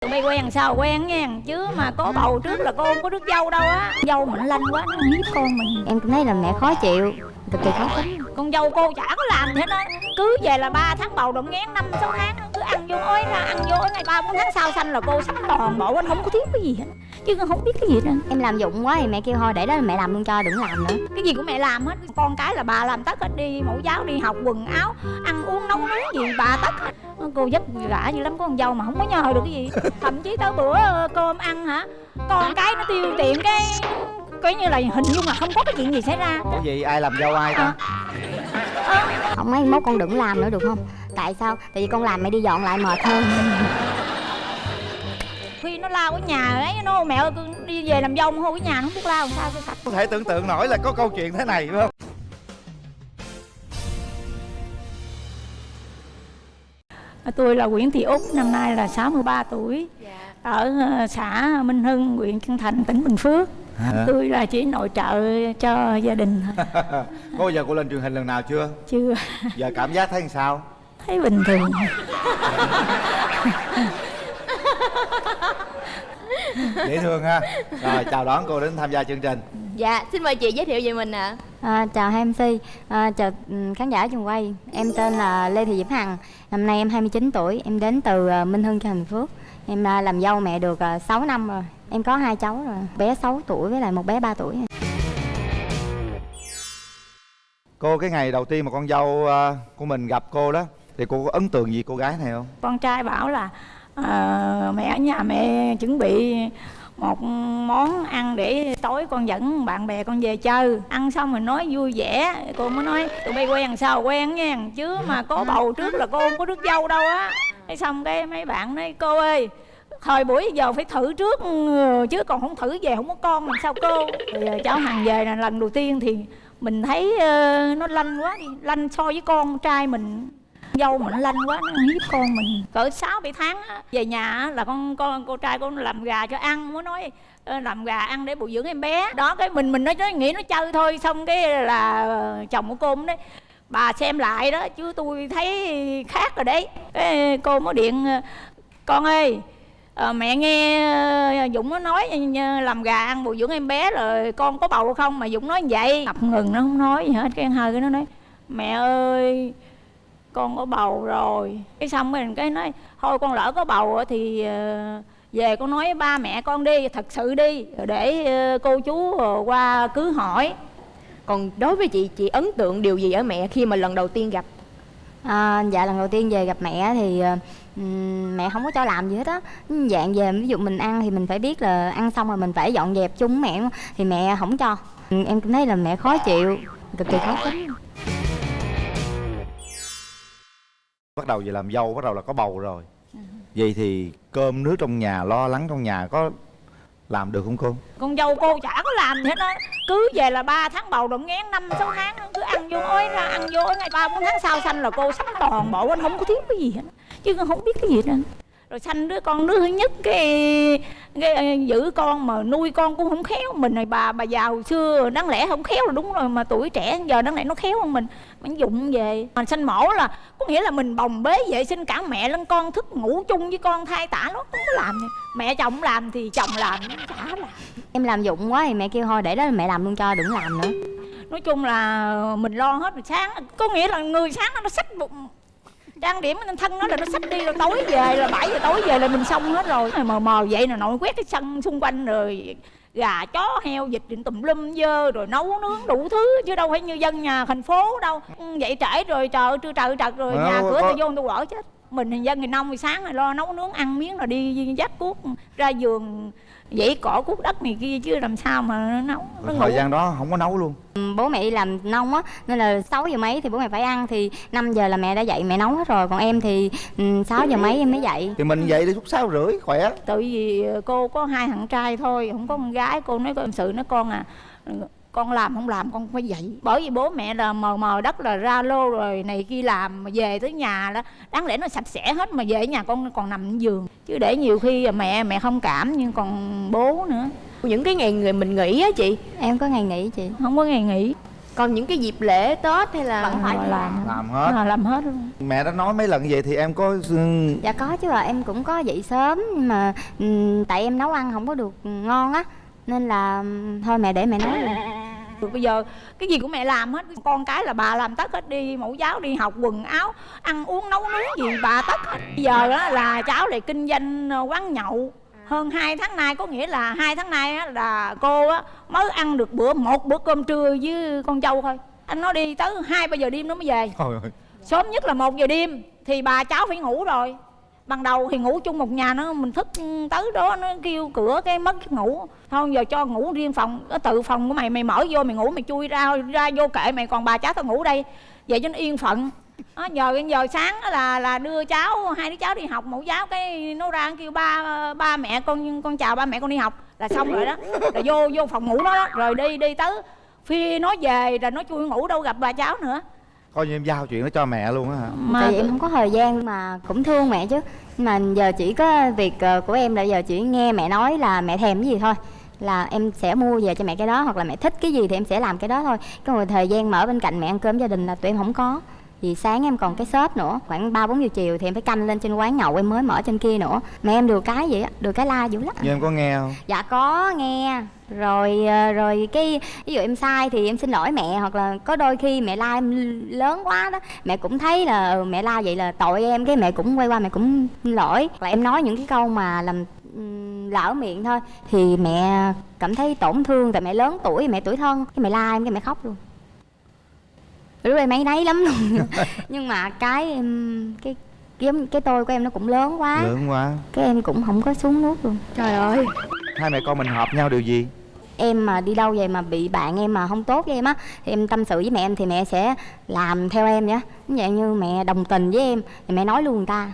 tụi bay quen sao? Quen nha, chứ mà có bầu trước là cô không có đứa dâu đâu á. Dâu mạnh lanh quá, nó hiếp con mình. Em cũng thấy là mẹ khó chịu cực kỳ khó tính. Con dâu cô chả có làm thế đó. Cứ về là 3 tháng bầu động ngén năm sáu tháng cứ ăn vô ối ra ăn vô ngày ba bốn tháng sau sanh là cô sắm toàn bộ anh không có thiếu cái gì hết. Chứ con không biết cái gì trơn. em làm dụng quá thì mẹ kêu thôi để đó mẹ làm luôn cho đừng làm nữa. Cái gì của mẹ làm hết? Con cái là bà làm tất hết đi mẫu giáo đi học quần áo ăn uống nấu nướng gì bà tất hết. Cô vất vả dữ lắm có con dâu mà không có nhờ được cái gì. Thậm chí tới bữa cơm ăn hả? Con cái nó tiêu tiền cái coi như là hình dung là không có cái chuyện gì xảy ra. Ủa vậy ai làm dâu ai ta? không mấy mốt con đừng làm nữa được không? Tại sao? Tại vì con làm mẹ đi dọn lại mệt hơn. Khi nó lao ở nhà ấy nó mẹ ơi con đi về làm dâu hôi cái nhà nó không biết lao làm sao cho sạch Có thể tưởng tượng nổi là có câu chuyện thế này phải không? tôi là Nguyễn Thị Út năm nay là 63 tuổi. Ở ờ, xã Minh Hưng huyện Chân Thành tỉnh Bình Phước Hả? tôi là chỉ nội trợ cho gia đình. Thôi Có bao giờ cô lên truyền hình lần nào chưa? chưa. Giờ cảm giác thấy sao? thấy bình thường. Dễ thương ha. Rồi chào đón cô đến tham gia chương trình. Dạ, xin mời chị giới thiệu về mình ạ. À, chào hai mc à, chào khán giả trường quay. Em tên là lê thị diễm hằng. Năm nay em 29 tuổi. Em đến từ à, minh hưng cho thành phước. Em à, làm dâu mẹ được à, 6 năm rồi em có hai cháu rồi bé 6 tuổi với lại một bé 3 tuổi. Cô cái ngày đầu tiên mà con dâu ờ, của mình gặp cô đó Thì cô có ấn tượng gì cô gái này không? con trai bảo là ờ, mẹ ở nhà mẹ chuẩn bị một món ăn để tối con dẫn bạn bè con về chơi. Ăn xong rồi nói vui vẻ cô mới nói tụi bay quen sao quen nha chứ mà có bầu trước là cô không có đứa dâu đâu á. Thế xong cái mấy bạn nói cô ơi thời buổi giờ phải thử trước ừ, chứ còn không thử về không có con làm sao cô? Thì ờ, cháu hằng về là lần đầu tiên thì mình thấy uh, nó lanh quá đi lanh so với con trai mình. Dâu mình lanh quá nó hiếp con mình. Cỡ sáu bảy tháng á, về nhà là con con cô trai con làm gà cho ăn muốn nói ờ, làm gà ăn để bồi dưỡng em bé. Đó cái mình mình nói, nó nghĩ nó chơi thôi xong cái là chồng của cô đấy, bà xem lại đó chứ tôi thấy khác rồi đấy. Cái cô mới điện con ơi à, mẹ nghe ờ, dũng nó nói làm gà ăn bồi dưỡng em bé rồi con có bầu không mà dũng nói vậy. Ngập ngừng nó không nói gì hết cái hơi cái nó nói mẹ ơi con có bầu rồi. Cái xong mình cái nói thôi con lỡ có bầu thì ờ, về con nói với ba mẹ con đi thật sự đi để cô chú qua cứ hỏi. Còn đối với chị, chị ấn tượng điều gì ở mẹ khi mà lần đầu tiên gặp? À, dạ lần đầu tiên về gặp mẹ thì ờ, ừm, mẹ không có cho làm gì hết á. Dạng về ví dụ mình ăn thì mình phải biết là ăn xong rồi mình phải dọn dẹp chung với mẹ thì mẹ không cho. Ừ, em cũng thấy là mẹ khó chịu cực kỳ khó tính. Bắt đầu về làm dâu bắt đầu là có bầu rồi. Vậy thì cơm nước trong nhà lo lắng trong nhà có làm được không cô? con dâu cô chả có làm gì hết á cứ về là 3 tháng bầu đụng ngén năm sáu tháng cứ ăn vô ối ra, ăn vô ngày ba bốn tháng sau sanh là cô sắm toàn bộ anh không có thiếu cái gì hết chứ không biết cái gì hết rồi sanh đứa con đứa thứ nhất cái, cái giữ con mà nuôi con cũng không khéo. Mình này bà bà già hồi xưa đáng lẽ không khéo là đúng rồi mà tuổi trẻ giờ đáng lẽ nó khéo hơn mình. Mình dụng về. Mình sanh mổ là có nghĩa là mình bồng bế vệ sinh cả mẹ lẫn con thức ngủ chung với con thai tả nó không có làm gì. mẹ chồng làm thì chồng làm nó chả làm. Em làm dụng quá thì mẹ kêu thôi để đó mẹ làm luôn cho đừng làm nữa. Nói chung là mình lo hết rồi sáng có nghĩa là người sáng nó xách bụng trang điểm lên thân nó là nó xách đi rồi tối về là 7 giờ tối về là mình xong hết rồi. Mờ mờ vậy là nội quét cái sân xung quanh rồi gà chó heo vịt điện tùm lum dơ rồi nấu nướng đủ thứ chứ đâu phải như dân nhà thành phố đâu. Ừ, dậy trễ rồi trời trưa trời trật rồi nhà cửa tôi vô tôi quở chết. Mình thì dân thì nông thì sáng rồi lo nấu nướng ăn miếng rồi đi dắt cuốc ra giường dãy cỏ cuốc đất này kia chứ làm sao mà nó nấu nó Rồi ngủ? thời gian đó không có nấu luôn. Ừ, bố mẹ đi làm nông á nên là 6 giờ mấy thì bố mẹ phải ăn thì 5 giờ là mẹ đã dậy mẹ nấu hết rồi. Còn em thì ừ, 6 giờ mấy em mới dậy. Thì mình dậy đi lúc sáu rưỡi khỏe. Tại vì cô có hai thằng trai thôi không có con gái. Cô nói con sự nói con à con làm không làm con phải dậy bởi vì bố mẹ là mờ mờ đất là ra lô rồi này kia làm mà về tới nhà đó đáng lẽ nó sạch sẽ hết mà về nhà con còn nằm trên giường. Chứ để nhiều khi mẹ mẹ không cảm nhưng còn bố nữa. Những cái ngày người mình nghỉ á chị? Em có ngày nghỉ chị. Không có ngày nghỉ. Còn những cái dịp lễ Tết hay là vẫn phải làm. Làm. Hết. Là làm hết luôn. Mẹ đã nói mấy lần vậy thì em có dạ có chứ ạ em cũng có dậy sớm nhưng mà tại em nấu ăn không có được ngon á nên là thôi mẹ để mẹ nấu luôn. Rồi bây giờ cái gì của mẹ làm hết. Con cái là bà làm tất hết đi mẫu giáo đi học quần áo ăn uống nấu nướng gì bà tất hết. Bây giờ đó là cháu lại kinh doanh ờ, quán nhậu. Hơn 2 tháng nay có nghĩa là hai tháng nay á, là cô á, mới ăn được bữa một bữa cơm trưa với con dâu thôi. Anh nói đi tới hai ba giờ đêm nó mới về. Ơi. sớm nhất là một giờ đêm thì bà cháu phải ngủ rồi ban đầu thì ngủ chung một nhà nó mình thức tới đó nó kêu cửa cái mất giấc ngủ. Thôi giờ cho ngủ riêng phòng ở tự phòng của mày mày mở vô mày ngủ mày chui ra ra vô kệ mày còn bà cháu tao ngủ đây. Vậy cho nó yên phận. Đó, giờ giờ sáng là là đưa cháu hai đứa cháu đi học mẫu giáo cái nó ra kêu ba ba mẹ con con chào ba mẹ con đi học. Là xong rồi đó. Là vô vô phòng ngủ nó đó rồi đi đi tới. Phi nó về rồi nó chui ngủ đâu gặp bà cháu nữa coi như em giao chuyện đó cho mẹ luôn á hả? Mà tại vì em không có thời gian mà cũng thương mẹ chứ. Mà giờ chỉ có việc ờ, của em là giờ chỉ nghe mẹ nói là mẹ thèm cái gì thôi. Là em sẽ mua về cho mẹ cái đó hoặc là mẹ thích cái gì thì em sẽ làm cái đó thôi. Cái rồi thời gian mở bên cạnh mẹ ăn cơm gia đình là tụi em không có vì sáng em còn cái shop nữa khoảng ba bốn giờ chiều thì em phải canh lên trên quán nhậu em mới mở trên kia nữa. Mẹ em được cái vậy á được cái la dữ lắm. Nhưng em có nghe không? Dạ có nghe. Rồi ờ, rồi cái ví dụ em sai thì em xin lỗi mẹ hoặc là có đôi khi mẹ la em lớn quá đó mẹ cũng thấy là ừ, mẹ la vậy là tội em cái mẹ cũng quay qua mẹ cũng xin lỗi. Là em nói những cái câu mà làm ừm, lỡ miệng thôi thì mẹ cảm thấy tổn thương tại mẹ lớn tuổi mẹ tuổi thân cái mẹ la em cái mẹ khóc luôn lúc em ấy nấy lắm luôn. Nhưng mà cái em cái giống cái tôi của em nó cũng lớn quá. Lớn quá. Cái em cũng không có xuống nước luôn. Trời ơi. Hai mẹ con mình hợp nhau điều gì? Em mà đi đâu vậy mà bị bạn em mà không tốt với em á thì em tâm sự với mẹ em thì mẹ sẽ làm theo em nhá. Giống dạng như mẹ đồng tình với em thì mẹ nói luôn người ta.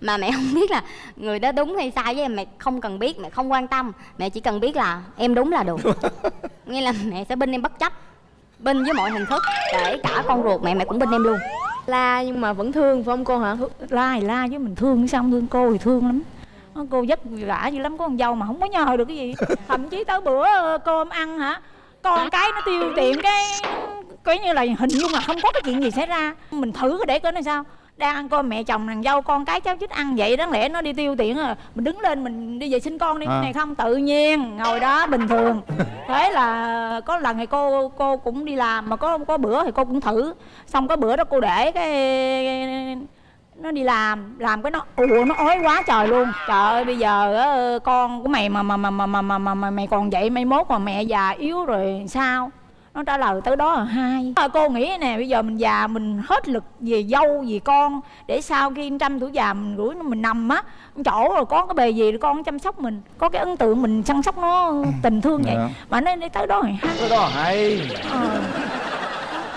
Mà mẹ không biết là người đó đúng hay sai với em mẹ không cần biết mẹ không quan tâm. Mẹ chỉ cần biết là em đúng là được. Nghĩa là mẹ sẽ binh em bất chấp binh với mọi hình thức kể cả con ruột mẹ mẹ cũng binh em luôn. La nhưng mà vẫn thương phải không cô hả? La thì la chứ mình thương sao không thương cô thì thương lắm. Nó cô vất vả dữ lắm có con dâu mà không có nhờ được cái gì. Thậm chí tới bữa ờ, cơm ăn hả con cái nó tiêu tiền cái coi như là hình dung là không có cái chuyện gì xảy ra. Mình thử cái để coi nó sao đang ăn cơm mẹ chồng nàng dâu con cái cháu chích ăn vậy đáng lẽ nó đi tiêu tiền à. Mình đứng lên mình đi vệ sinh con đi À. này không tự nhiên ngồi đó bình thường. Thế là có lần thì cô cô cũng đi làm mà có có bữa thì cô cũng thử. Xong cái bữa đó cô để cái nó đi làm làm cái nó ủa nó ói quá trời luôn. Trời ơi bây giờ con của mày mà mà mà mà mà mà, mà, mà mày còn vậy mai mốt mà mẹ già yếu rồi sao nó trả lời tới đó là hai. À, cô nghĩ nè bây giờ mình già mình hết lực về dâu về con để sau khi trăm tuổi già mình nó mình nằm á chỗ rồi có cái bề gì con chăm sóc mình. Có cái ấn tượng mình chăm sóc nó tình thương vậy. Dạ. mà nó đi tới đó rồi hai. Cái đó hay ờ.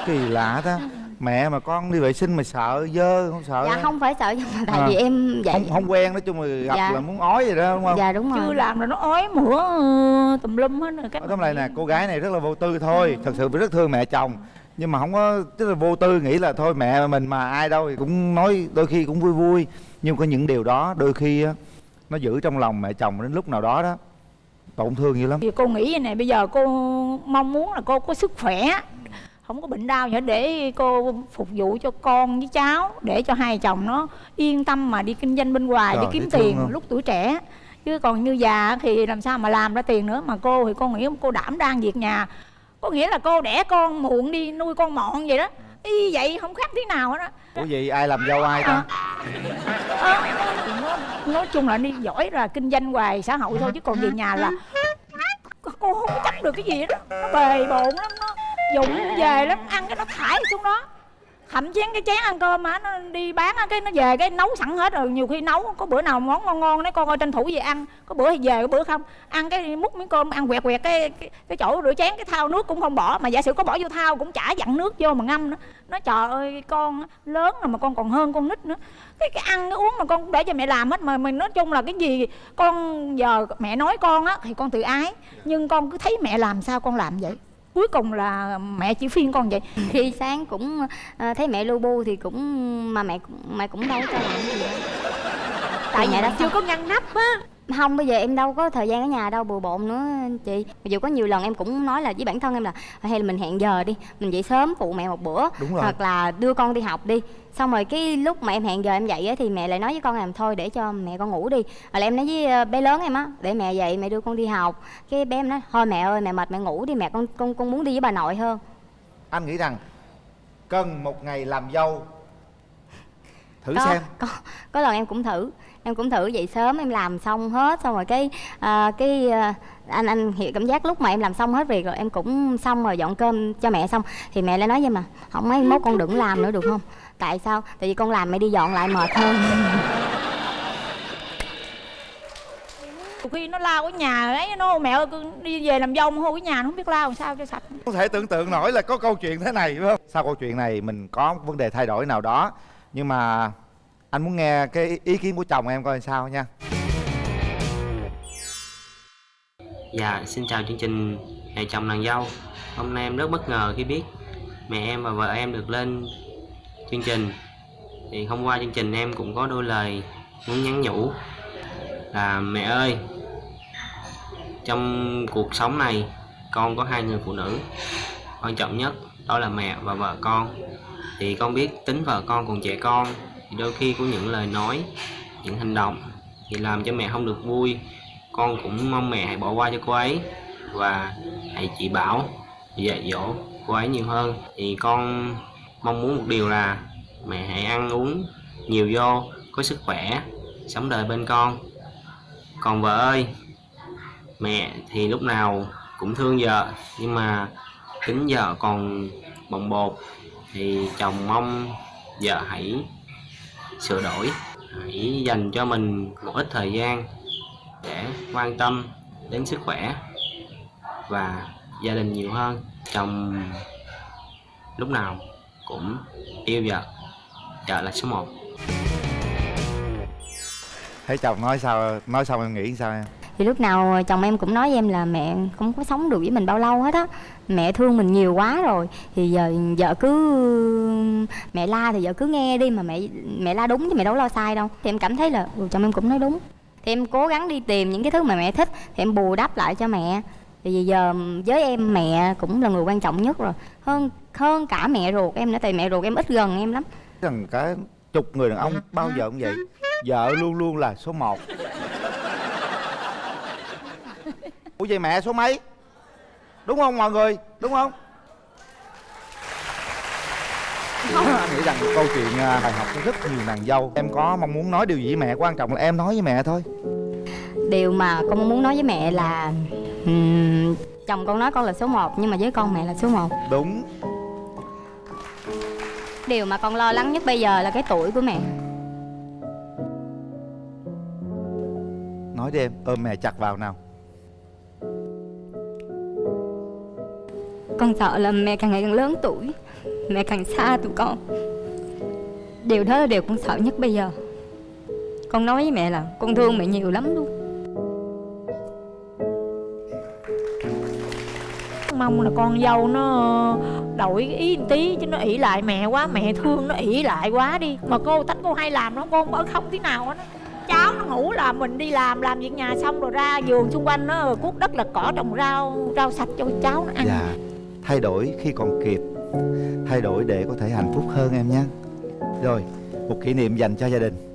kỳ lạ ta mẹ mà con đi vệ sinh mà sợ dơ không sợ dạ không phải sợ nhưng mà tại À. vì em vậy không không quen nói chung là gặp Dạ. là muốn ói vậy đó đúng không? Dạ đúng chưa rồi. làm rồi nó ói mửa ờ, tùm lum hết rồi cái tóm lại nè cô gái này rất là vô tư thôi thật sự rất thương mẹ chồng. Nhưng mà không có tức là vô tư nghĩ là thôi mẹ mình mà ai đâu thì cũng nói đôi khi cũng vui vui. Nhưng có những điều đó đôi khi á nó giữ trong lòng mẹ chồng đến lúc nào đó đó tổn thương dữ lắm. Thì cô nghĩ vậy nè bây giờ cô mong muốn là cô có sức khỏe không có bệnh đau gì hết để cô phục vụ cho con với cháu để cho hai chồng nó yên tâm mà đi kinh doanh bên ngoài Trời, để kiếm tiền không? lúc tuổi trẻ. Chứ còn như già thì làm sao mà làm ra tiền nữa. Mà cô thì cô nghĩ cô đảm đang việc nhà. Có nghĩa là cô đẻ con muộn đi nuôi con mọn vậy đó. Y vậy không khác tí nào hết á. Ủa gì ai làm dâu ai ta? Ờ, nó, nói chung là đi giỏi là kinh doanh ngoài xã hội thôi chứ còn về nhà là cô không có chấp được cái gì đó nó bề bộn lắm dụng về lắm ăn cái nó thải xuống đó. Thậm chí cái chén ăn cơm mà nó đi bán á, cái nó về cái nấu sẵn hết rồi. Nhiều khi nấu có bữa nào món ngon ngon đấy con ơi tranh thủ về ăn có bữa thì về có bữa không. Ăn cái múc miếng cơm ăn quẹt quẹt cái cái, cái chỗ rửa chén cái thao nước cũng không bỏ. Mà giả sử có bỏ vô thao cũng chả dặn nước vô mà ngâm nữa. Nó trời ơi con lớn rồi mà con còn hơn con nít nữa. Cái cái ăn cái uống mà con cũng để cho mẹ làm hết. Mà mình nói chung là cái gì con giờ mẹ nói con á thì con tự ái. Nhưng con cứ thấy mẹ làm sao con làm vậy? Cuối cùng là mẹ chỉ phiên con vậy. Khi sáng cũng ờ, thấy mẹ lu bu thì cũng mà mẹ mẹ cũng đâu cho làm gì đâu. Tại mẹ đã chưa có ngăn nắp á không bây giờ em đâu có thời gian ở nhà đâu bừa bộn nữa chị. Mặc dù có nhiều lần em cũng nói là với bản thân em là hay là mình hẹn giờ đi mình dậy sớm phụ mẹ một bữa Đúng rồi. hoặc là đưa con đi học đi. Xong rồi cái lúc mà em hẹn giờ em dậy á thì mẹ lại nói với con làm thôi để cho mẹ con ngủ đi. Hoặc là em nói với ờ, bé lớn em á để mẹ dậy mẹ đưa con đi học. Cái bé em nói thôi mẹ ơi mẹ mệt mẹ ngủ đi mẹ con con con muốn đi với bà nội hơn. Anh nghĩ rằng cần một ngày làm dâu. Thử có, xem. có có lần em cũng thử em cũng thử dậy sớm em làm xong hết xong rồi cái à, cái à, anh anh hiểu cảm giác lúc mà em làm xong hết việc rồi em cũng xong rồi dọn cơm cho mẹ xong. Thì mẹ lại nói với mà không mấy mốt con đừng làm nữa được không? Tại sao? Tại vì con làm mẹ đi dọn lại mệt hơn. Khi nó lao cái nhà ấy nó mẹ ơi cứ đi về làm dâu mà hô cái nhà nó không biết lao làm sao cho sạch. Không thể tưởng tượng nổi là có câu chuyện thế này phải không? Sau câu chuyện này mình có vấn đề thay đổi nào đó nhưng mà anh muốn nghe cái ý kiến của chồng em coi sao nha. Dạ, xin chào chương trình Mẹ chồng nàng dâu. Hôm nay em rất bất ngờ khi biết mẹ em và vợ em được lên chương trình. Thì hôm qua chương trình em cũng có đôi lời muốn nhắn nhủ Là mẹ ơi Trong cuộc sống này con có hai người phụ nữ. Quan trọng nhất đó là mẹ và vợ con. Thì con biết tính vợ con còn trẻ con. Thì đôi khi có những lời nói, những hành động Thì làm cho mẹ không được vui. Con cũng mong mẹ hãy bỏ qua cho cô ấy và hãy chỉ bảo dạy dỗ cô ấy nhiều hơn. Thì con mong muốn một điều là mẹ hãy ăn uống nhiều vô có sức khỏe sống đời bên con. Còn vợ ơi mẹ thì lúc nào cũng thương vợ nhưng mà tính vợ còn bồng bột thì chồng mong vợ hãy sửa đổi. Hãy dành cho mình một ít thời gian để quan tâm đến sức khỏe và gia đình nhiều hơn. Chồng lúc nào cũng yêu vợ. Vợ là số 1 thấy chồng nói sao, nói xong em nghĩ sao em? Thì lúc nào chồng em cũng nói với em là mẹ không có sống được với mình bao lâu hết á. Mẹ thương mình nhiều quá rồi thì giờ vợ cứ mẹ la thì vợ cứ nghe đi mà mẹ mẹ la đúng chứ mẹ đâu lo sai đâu. Thì em cảm thấy là ừ, chồng em cũng nói đúng. Thì em cố gắng đi tìm những cái thứ mà mẹ thích thì em bù đắp lại cho mẹ. Thì vì giờ với em mẹ cũng là người quan trọng nhất rồi. Hơn hơn cả mẹ ruột em nữa tại mẹ ruột em ít gần em lắm. Rằng cả chục người đàn ông bao giờ cũng vậy. Vợ luôn luôn là số 1 Ủa vậy mẹ số mấy? Đúng không mọi người? Đúng không? Anh nghĩ rằng câu chuyện à, bài học cho rất nhiều nàng dâu. Em có mong muốn nói điều gì với mẹ quan trọng là em nói với mẹ thôi. Điều mà con muốn nói với mẹ là ừm, chồng con nói con là số 1 nhưng mà với con mẹ là số 1 đúng. Điều mà con lo lắng nhất bây giờ là cái tuổi của mẹ. Nói đi em ôm mẹ chặt vào nào con sợ là mẹ càng ngày càng lớn tuổi mẹ càng xa tụi con. Điều đó là điều con sợ nhất bây giờ. Con nói với mẹ là con thương mẹ nhiều lắm luôn. Mong là con dâu nó đổi ý một tí chứ nó ỷ lại mẹ quá mẹ thương nó ỷ lại quá đi. Mà cô tánh cô hay làm nó con ở không tí nào hết á. cháu nó ngủ là mình đi làm làm việc nhà xong rồi ra vườn xung quanh nó cuốc đất lật cỏ trồng rau rau sạch cho cháu nó ăn. Dạ thay đổi khi còn kịp, thay đổi để có thể hạnh phúc hơn em nhé. Rồi, một kỷ niệm dành cho gia đình.